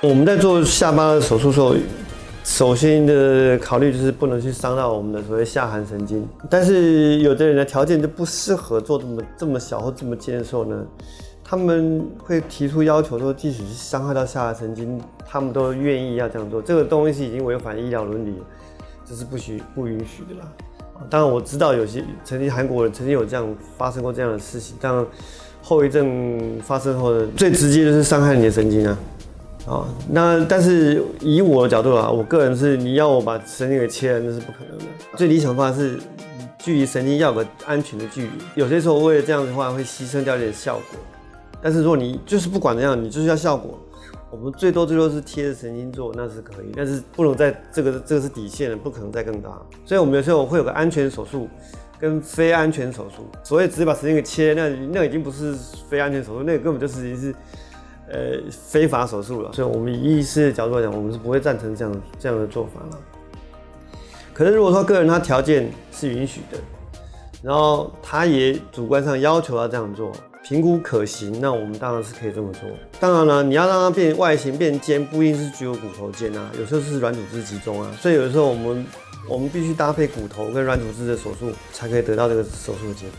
我们在做下巴的手术时候，首先的考虑就是不能去伤到我们的所谓下颌神经。但是有的人的条件就不适合做这么这么小或这么尖的时候呢，他们会提出要求说，即使是伤害到下颌神经，他们都愿意要这样做。这个东西已经违反医疗伦理，这是不许不允许的啦。当然我知道有些曾经韩国人曾经有这样发生过这样的事情，但后遗症发生后的最直接就是伤害你的神经啊。啊，那但是以我的角度啊，我个人是你要我把神经给切了，那是不可能的。最理想的话是距离神经要个安全的距离。有些时候为了这样的话会牺牲掉一点效果，但是如果你就是不管怎样，你就是要效果，我们最多最多是贴着神经做，那是可以，但是不能在这个这个是底线的，不可能再更大。所以我们有时候会有个安全手术跟非安全手术。所谓直接把神经给切，那那已经不是非安全手术，那个根本就是已经是。呃，非法手术了，所以我们以医师的角度来讲，我们是不会赞成这样这样的做法了。可是如果说个人他条件是允许的，然后他也主观上要求要这样做，评估可行，那我们当然是可以这么做。当然了，你要让它变外形变尖，不一定是只有骨头尖啊，有时候是软组织集中啊，所以有的时候我们我们必须搭配骨头跟软组织的手术，才可以得到这个手术的结果。